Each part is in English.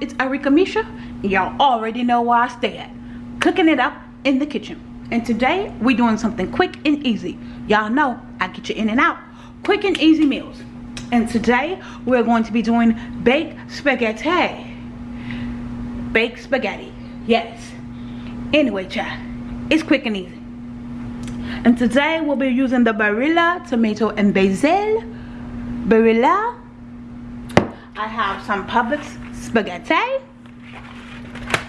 it's Arika Misha. Y'all already know where I stay at. Cooking it up in the kitchen. And today we're doing something quick and easy. Y'all know I get you in and out. Quick and easy meals. And today we're going to be doing baked spaghetti. Baked spaghetti. Yes. Anyway, child, it's quick and easy. And today we'll be using the Barilla tomato and basil. Barilla. I have some Publix spaghetti.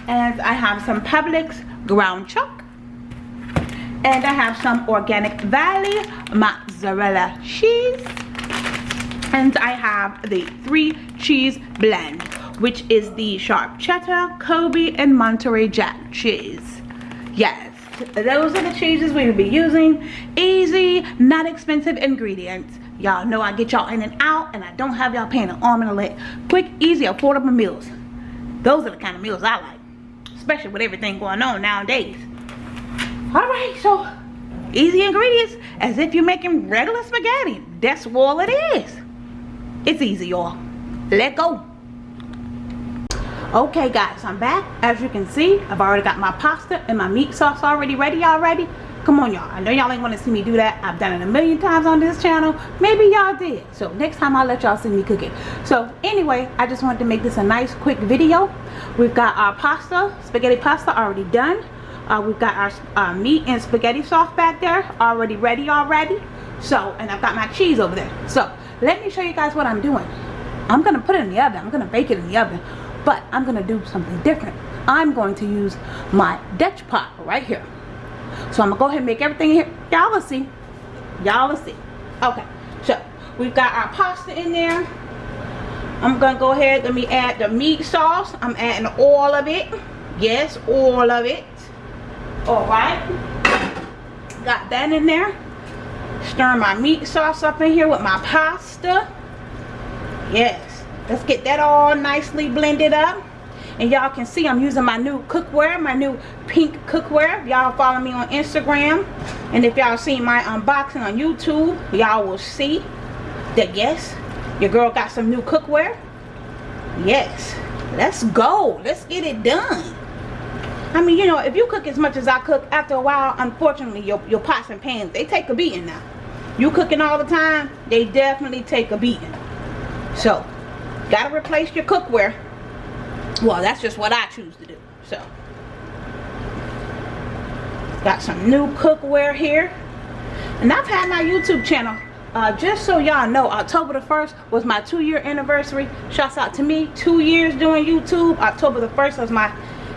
And I have some Publix ground chuck. And I have some Organic Valley mozzarella cheese. And I have the three cheese blend, which is the sharp cheddar, Colby, and Monterey Jack cheese. Yes, those are the cheeses we will be using. Easy, not expensive ingredients. Y'all know I get y'all in and out, and I don't have y'all paying an arm and a leg. Quick, easy, affordable meals. Those are the kind of meals I like, especially with everything going on nowadays. All right, so easy ingredients, as if you're making regular spaghetti. That's all it is. It's easy, y'all. Let go. Okay, guys, I'm back. As you can see, I've already got my pasta and my meat sauce already ready already. Come on, y'all. I know y'all ain't want to see me do that. I've done it a million times on this channel. Maybe y'all did. So next time I'll let y'all see me cook it. So anyway, I just wanted to make this a nice quick video. We've got our pasta, spaghetti pasta already done. Uh, we've got our uh, meat and spaghetti sauce back there already ready already. So, and I've got my cheese over there. So let me show you guys what I'm doing. I'm to put it in the oven. I'm to bake it in the oven. But I'm going to do something different. I'm going to use my Dutch pot right here. So I'm going to go ahead and make everything here. Y'all will see. Y'all will see. Okay. So we've got our pasta in there. I'm going to go ahead. Let me add the meat sauce. I'm adding all of it. Yes, all of it. Alright. Got that in there. Stir my meat sauce up in here with my pasta. Yes. Let's get that all nicely blended up. And y'all can see I'm using my new cookware, my new pink cookware. Y'all follow me on Instagram. And if y'all seen my unboxing on YouTube, y'all will see that yes, your girl got some new cookware. Yes. Let's go. Let's get it done. I mean, you know, if you cook as much as I cook, after a while, unfortunately, your, your pots and pans, they take a beating now. You cooking all the time, they definitely take a beating. So, gotta replace your cookware. Well, that's just what I choose to do. So, got some new cookware here. And I've had my YouTube channel uh, just so y'all know october the 1st was my two year anniversary shouts out to me two years doing youtube october the 1st was my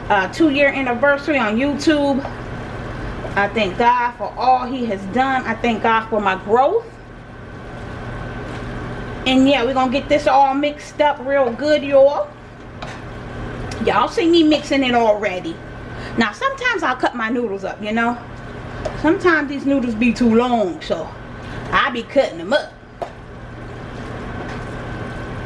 uh, two year anniversary on youtube i thank god for all he has done i thank god for my growth and yeah we're gonna get this all mixed up real good y'all y'all see me mixing it already now sometimes i'll cut my noodles up you know sometimes these noodles be too long so I be cutting them up.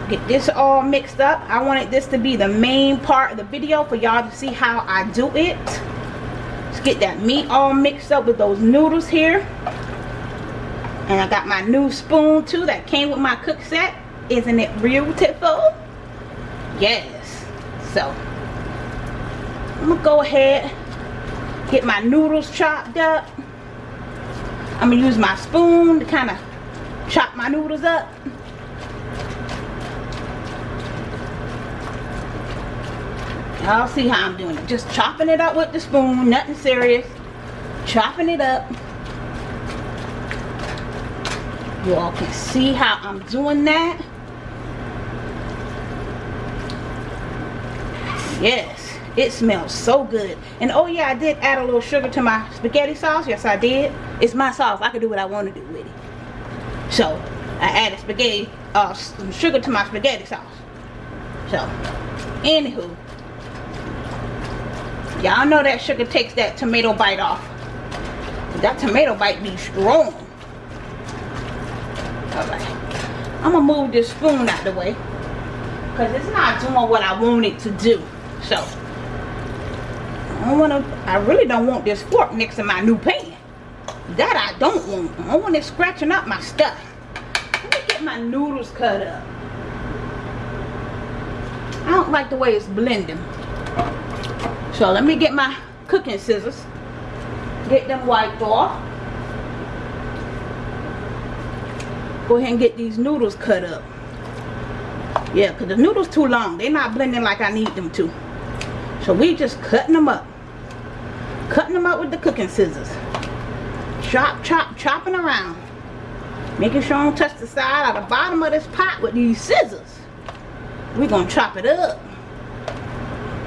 Get this all mixed up. I wanted this to be the main part of the video for y'all to see how I do it. Let's get that meat all mixed up with those noodles here. And I got my new spoon too that came with my cook set. Isn't it beautiful? Yes. So, I'm to go ahead, get my noodles chopped up. I'm gonna use my spoon to kind of chop my noodles up. Y'all see how I'm doing it. Just chopping it up with the spoon, nothing serious. Chopping it up. You all can see how I'm doing that. Yes it smells so good. And oh yeah i did add a little sugar to my spaghetti sauce. Yes i did. It's my sauce. I can do what i want to do with it. So i added spaghetti uh some sugar to my spaghetti sauce. So anywho. Y'all know that sugar takes that tomato bite off. That tomato bite be strong i'm gonna move this spoon out the way because it's not doing what i want it to do So, I don't want to, I really don't want this fork next to my new pan. That I don't want. I want it scratching up my stuff. Let me get my noodles cut up. I don't like the way it's blending. So let me get my cooking scissors. Get them wiped off. Go ahead and get these noodles cut up. Yeah, because the noodles too long. They're not blending like I need them to. So we just cutting them up. Cutting them up with the cooking scissors. Chop, chop, chopping around. Making sure I don't touch the side or the bottom of this pot with these scissors. We're to chop it up.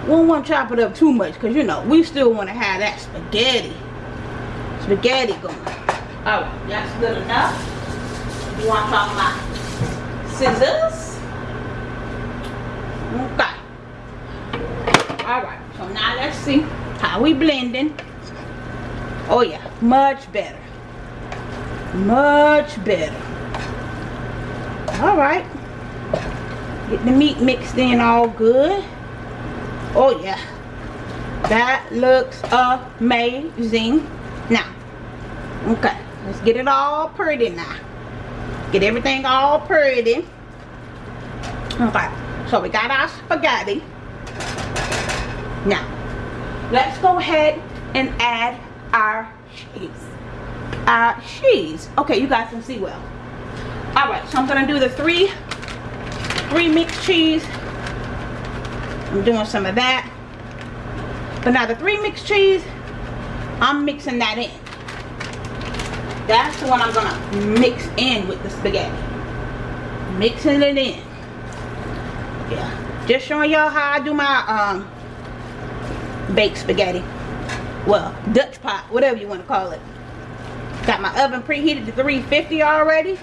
We don't want to chop it up too much because, you know, we still want to have that spaghetti. Spaghetti going. Alright, that's good enough. You want to chop my scissors? Okay. Alright, so now let's see how we blending. Oh yeah, much better. Much better. Alright. Get the meat mixed in all good. Oh yeah. That looks amazing. Now, okay, let's get it all pretty now. Get everything all pretty. Okay, so we got our spaghetti. Now, let's go ahead and add our cheese. Our cheese. Okay, you guys can see well. Alright, so I'm going to do the three three mixed cheese. I'm doing some of that. But now the three mixed cheese, I'm mixing that in. That's the one I'm gonna mix in with the spaghetti. Mixing it in. Yeah. Just showing y'all how I do my um baked spaghetti. Well, Dutch pot, whatever you want to call it. Got my oven preheated to 350 already.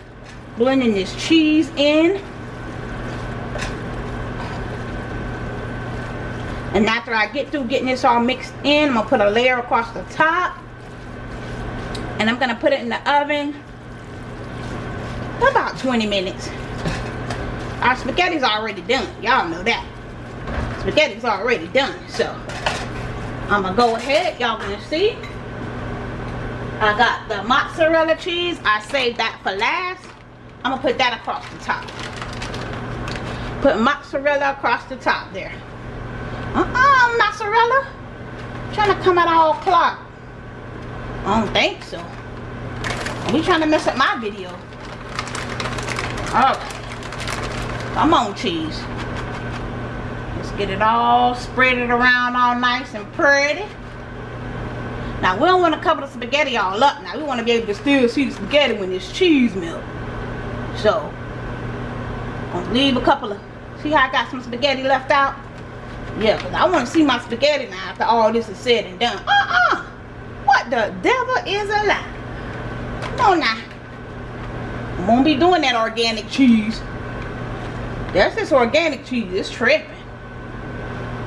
Blending this cheese in. And after I get through getting this all mixed in, I'm to put a layer across the top. And I'm to put it in the oven for about 20 minutes. Our spaghetti's already done. Y'all know that. Spaghetti's already done. So, I'm to go ahead. Y'all to see. I got the mozzarella cheese. I saved that for last. I'm to put that across the top. Put mozzarella across the top there. Uh-uh, mozzarella. Trying to come out all clogged. I don't think so. He trying to mess up my video. Oh. Come on, cheese. Let's get it all spread it around all nice and pretty. Now, we don't want to cover the spaghetti all up. Now, we want to be able to still see the spaghetti when this cheese milk. So, I'm leave a couple of... See how I got some spaghetti left out? Yeah, because I want to see my spaghetti now after all this is said and done. Uh-uh. The devil is a lie? Now. I won't be doing that organic cheese. That's this organic cheese. It's tripping.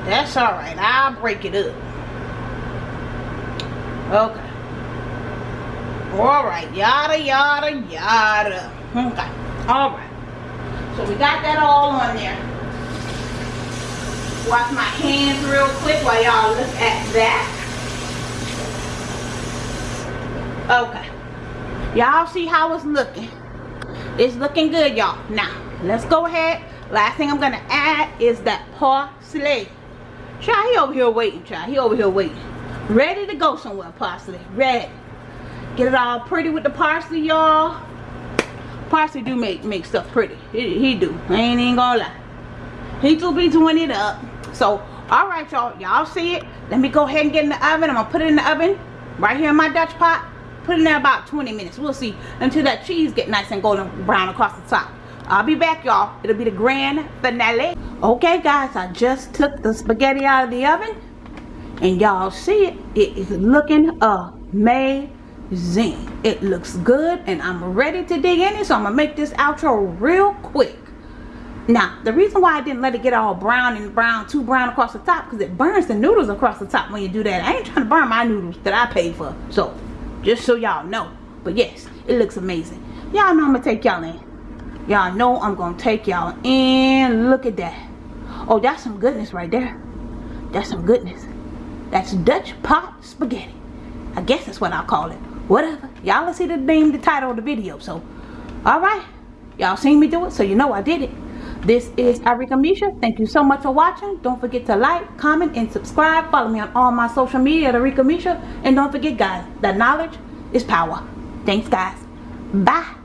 That's alright. I'll break it up. Okay. Alright. Yada, yada, yada. Okay. Alright. So we got that all on there wash my hands real quick while y'all look at that. Okay. Y'all see how it's looking. It's looking good, y'all. Now, let's go ahead. Last thing I'm going to add is that parsley. Child, he over here waiting, child. He over here waiting. Ready to go somewhere, parsley. Ready. Get it all pretty with the parsley, y'all. Parsley do make, make stuff pretty. He, he do. I ain't even gonna lie. He do be doing it up so all right y'all y'all see it let me go ahead and get in the oven i'm gonna put it in the oven right here in my dutch pot put in there about 20 minutes. We'll see. Until that cheese get nice and golden brown across the top. I'll be back y'all. It'll be the grand finale. Okay guys i just took the spaghetti out of the oven. And y'all see it. It is looking amazing. It looks good and i'm ready to dig in it so i'm gonna make this outro real quick. Now, the reason why I didn't let it get all brown and brown, too brown across the top, because it burns the noodles across the top when you do that. I ain't trying to burn my noodles that I paid for. So, just so y'all know. But yes, it looks amazing. Y'all know I'm going to take y'all in. Y'all know I'm going to take y'all in. Look at that. Oh, that's some goodness right there. That's some goodness. That's Dutch pot spaghetti. I guess that's what I'll call it. Whatever. Y'all see the name, the title of the video. So, alright. Y'all seen me do it, so you know I did it. This is Arika Misha. Thank you so much for watching. Don't forget to like, comment, and subscribe. Follow me on all my social media at Arika Misha. And don't forget, guys, that knowledge is power. Thanks, guys. Bye.